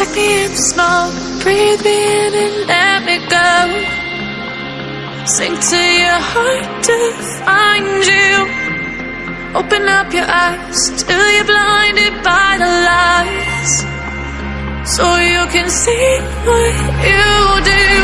Suck me in the smoke, breathe me in and let me go. Sink to your heart to find you. Open up your eyes till you're blinded by the lies. So you can see what you do.